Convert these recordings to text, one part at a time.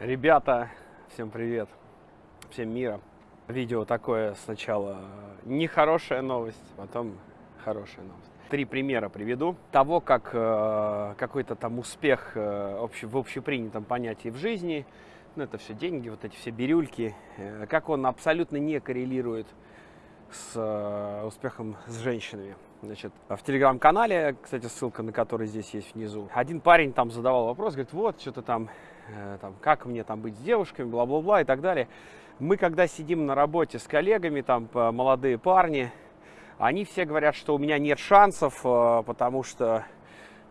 Ребята, всем привет, всем мира. Видео такое сначала нехорошая новость, потом хорошая новость. Три примера приведу того, как э, какой-то там успех э, общ, в общепринятом понятии в жизни, ну это все деньги, вот эти все бирюльки, э, как он абсолютно не коррелирует с э, успехом с женщинами. Значит, в телеграм-канале, кстати, ссылка на который здесь есть внизу, один парень там задавал вопрос, говорит, вот, что-то там Э, там, как мне там быть с девушками, бла-бла-бла и так далее. Мы, когда сидим на работе с коллегами, там, молодые парни, они все говорят, что у меня нет шансов, э, потому что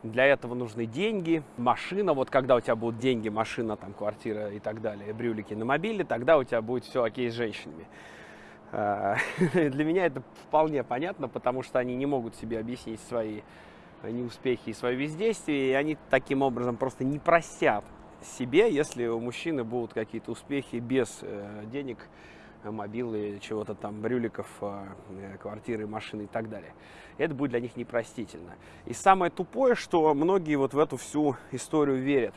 для этого нужны деньги, машина. Вот когда у тебя будут деньги, машина, там, квартира и так далее, брюлики на мобиле, тогда у тебя будет все окей с женщинами. Э, для меня это вполне понятно, потому что они не могут себе объяснить свои неуспехи и свое бездействие, и они таким образом просто не просят себе, если у мужчины будут какие-то успехи без э, денег, мобилы, чего-то там, брюликов, э, квартиры, машины и так далее. Это будет для них непростительно. И самое тупое, что многие вот в эту всю историю верят.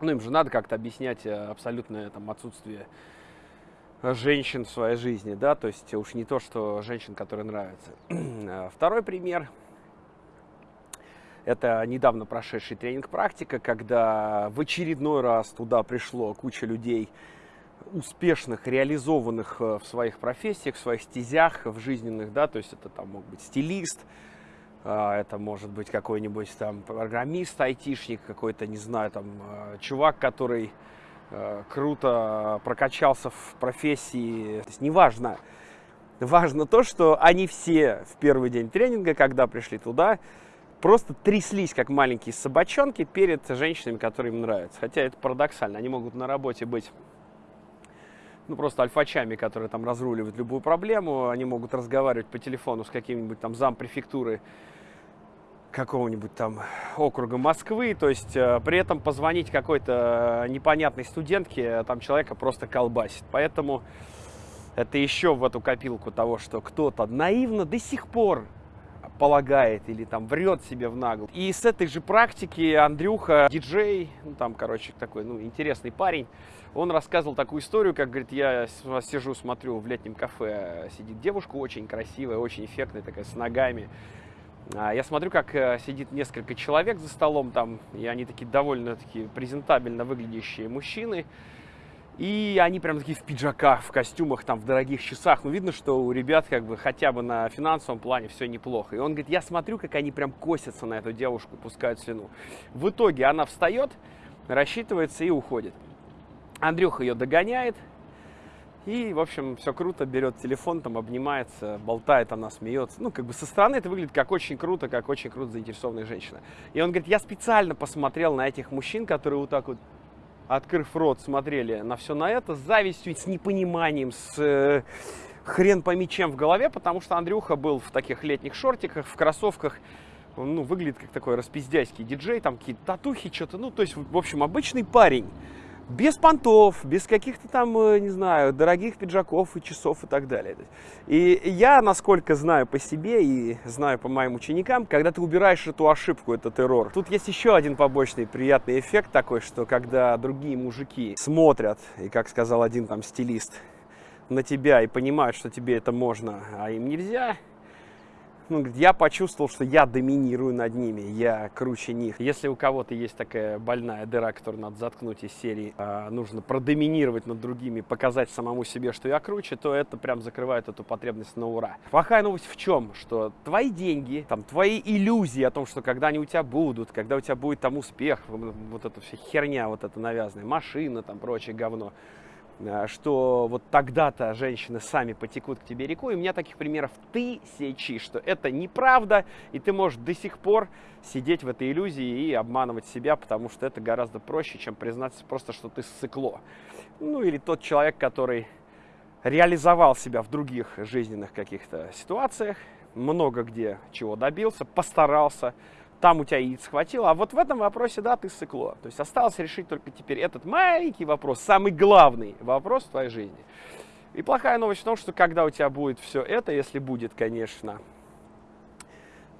Ну, им же надо как-то объяснять э, абсолютное там отсутствие женщин в своей жизни, да, то есть уж не то, что женщин, которые нравятся. Второй пример – это недавно прошедший тренинг «Практика», когда в очередной раз туда пришло куча людей, успешных, реализованных э, в своих профессиях, в своих стезях, в жизненных, да, то есть это там мог быть стилист, а, это может быть какой-нибудь там программист, айтишник, какой-то, не знаю, там э, чувак, который круто прокачался в профессии, то есть неважно, важно то, что они все в первый день тренинга, когда пришли туда, просто тряслись, как маленькие собачонки, перед женщинами, которые им нравятся. Хотя это парадоксально. Они могут на работе быть ну, просто альфачами, которые там разруливают любую проблему. Они могут разговаривать по телефону с каким-нибудь там зампрефектуры какого-нибудь там округа Москвы, то есть э, при этом позвонить какой-то непонятной студентке, там человека просто колбасит. Поэтому это еще в эту копилку того, что кто-то наивно до сих пор полагает или там врет себе в нагло. И с этой же практики Андрюха, диджей, ну там, короче, такой, ну, интересный парень, он рассказывал такую историю, как, говорит, я сижу, смотрю, в летнем кафе сидит девушка очень красивая, очень эффектная, такая, с ногами. А я смотрю, как э, сидит несколько человек за столом там, и они такие довольно-таки презентабельно выглядящие мужчины. И они прям такие в пиджаках, в костюмах, там, в дорогих часах. Ну, видно, что у ребят как бы хотя бы на финансовом плане все неплохо. И он говорит, я смотрю, как они прям косятся на эту девушку, пускают слюну. В итоге она встает, рассчитывается и уходит. Андрюха ее догоняет. И, в общем, все круто, берет телефон, там обнимается, болтает, она смеется. Ну, как бы со стороны это выглядит как очень круто, как очень круто заинтересованная женщина. И он говорит, я специально посмотрел на этих мужчин, которые вот так вот открыв рот, смотрели на все на это с завистью, с непониманием, с э, хрен пойми чем в голове, потому что Андрюха был в таких летних шортиках, в кроссовках, он, ну, выглядит как такой распиздяйский диджей, там какие-то татухи, что-то, ну, то есть, в общем, обычный парень без понтов, без каких-то там, э, не знаю, дорогих пиджаков и часов и так далее. И я, насколько знаю по себе и знаю по моим ученикам, когда ты убираешь эту ошибку, этот эррор, тут есть еще один побочный приятный эффект такой, что когда другие мужики смотрят, и как сказал один там стилист, на тебя и понимают, что тебе это можно, а им нельзя, ну, я почувствовал, что я доминирую над ними, я круче них. Если у кого-то есть такая больная дыра, которую надо заткнуть из серии, а, нужно продоминировать над другими, показать самому себе, что я круче, то это прям закрывает эту потребность на ура. Плохая новость в чем? Что твои деньги, там, твои иллюзии о том, что когда они у тебя будут, когда у тебя будет там успех, вот эта вся херня, вот эта навязанная, машина, там, прочее говно, Э, что вот тогда-то женщины сами потекут к тебе рекой. У меня таких примеров тысячи, что это неправда, и ты можешь до сих пор сидеть в этой иллюзии и обманывать себя, потому что это гораздо проще, чем признаться просто, что ты ссыкло. Ну или тот человек, который реализовал себя в других жизненных каких-то ситуациях, много где чего добился, постарался, там у тебя яиц хватило, а вот в этом вопросе, да, ты сыкло. То есть осталось решить только теперь этот маленький вопрос, самый главный вопрос в твоей жизни. И плохая новость в том, что когда у тебя будет все это, если будет, конечно,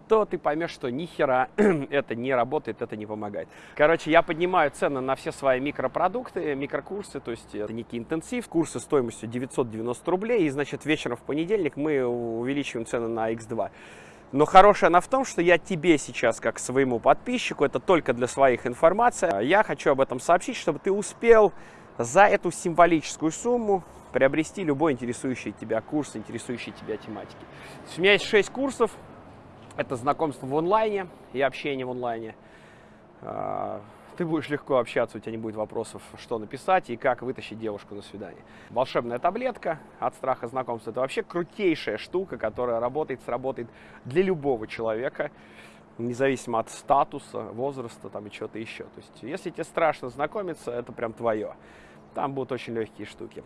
то ты поймешь, что ни хера это не работает, это не помогает. Короче, я поднимаю цены на все свои микропродукты, микрокурсы, то есть это некий интенсив, курсы стоимостью 990 рублей, и, значит, вечером в понедельник мы увеличиваем цены на X2. Но хорошая она в том, что я тебе сейчас, как своему подписчику, это только для своих информация, я хочу об этом сообщить, чтобы ты успел за эту символическую сумму приобрести любой интересующий тебя курс, интересующий тебя тематики. у меня есть 6 курсов. Это знакомство в онлайне и общение в онлайне. Ты будешь легко общаться, у тебя не будет вопросов, что написать и как вытащить девушку на свидание. Волшебная таблетка от страха знакомства – это вообще крутейшая штука, которая работает, сработает для любого человека, независимо от статуса, возраста там, и чего-то еще. То есть, если тебе страшно знакомиться, это прям твое. Там будут очень легкие штуки.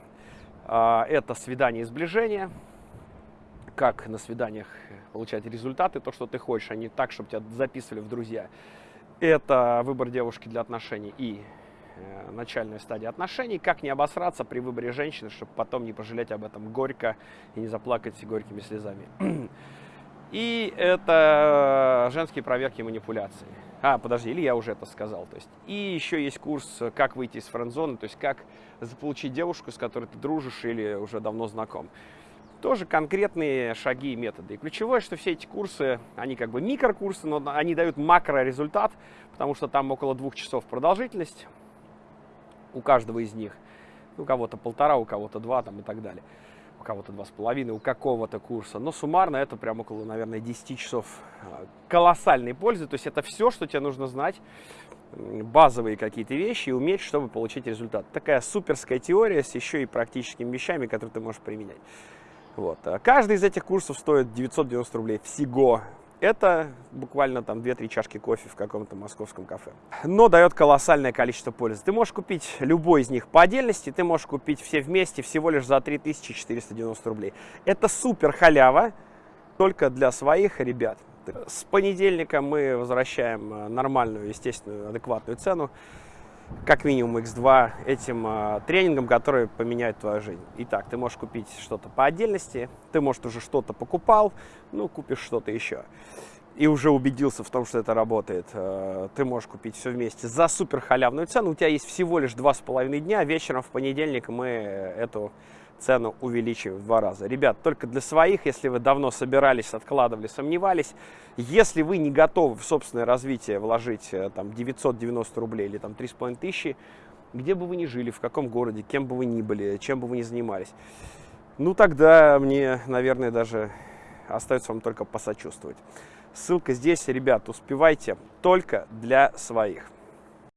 А, это свидание и сближение. Как на свиданиях получать результаты, то, что ты хочешь, а не так, чтобы тебя записывали в друзья. Это выбор девушки для отношений и э, начальная стадия отношений. Как не обосраться при выборе женщины, чтобы потом не пожалеть об этом горько и не заплакать горькими слезами. И это женские проверки и манипуляции. А, подожди, или я уже это сказал. То есть, и еще есть курс «Как выйти из френд-зоны», то есть как заполучить девушку, с которой ты дружишь или уже давно знаком. Тоже конкретные шаги и методы. И ключевое, что все эти курсы, они как бы микрокурсы, но они дают макро-результат, потому что там около двух часов продолжительность у каждого из них. У кого-то полтора, у кого-то два там и так далее кого-то два с половиной, у какого-то курса. Но суммарно это прям около, наверное, 10 часов а, колоссальной пользы. То есть это все, что тебе нужно знать, базовые какие-то вещи и уметь, чтобы получить результат. Такая суперская теория с еще и практическими вещами, которые ты можешь применять. Вот. А каждый из этих курсов стоит 990 рублей всего это буквально там 2-3 чашки кофе в каком-то московском кафе. Но дает колоссальное количество пользы. Ты можешь купить любой из них по отдельности, ты можешь купить все вместе всего лишь за 3490 рублей. Это супер халява, только для своих ребят. С понедельника мы возвращаем э, нормальную, естественную, адекватную цену как минимум X2 этим э, тренингом, который поменяет твою жизнь. Итак, ты можешь купить что-то по отдельности, ты, может, уже что-то покупал, ну, купишь что-то еще. И уже убедился в том, что это работает. Э, ты можешь купить все вместе за супер халявную цену. У тебя есть всего лишь два с половиной дня. Вечером в понедельник мы эту цену увеличиваем в два раза. Ребят, только для своих, если вы давно собирались, откладывали, сомневались, если вы не готовы в собственное развитие вложить э, там 990 рублей или там 3,5 тысячи, где бы вы ни жили, в каком городе, кем бы вы ни были, чем бы вы ни занимались, ну тогда мне, наверное, даже остается вам только посочувствовать. Ссылка здесь, ребят, успевайте только для своих.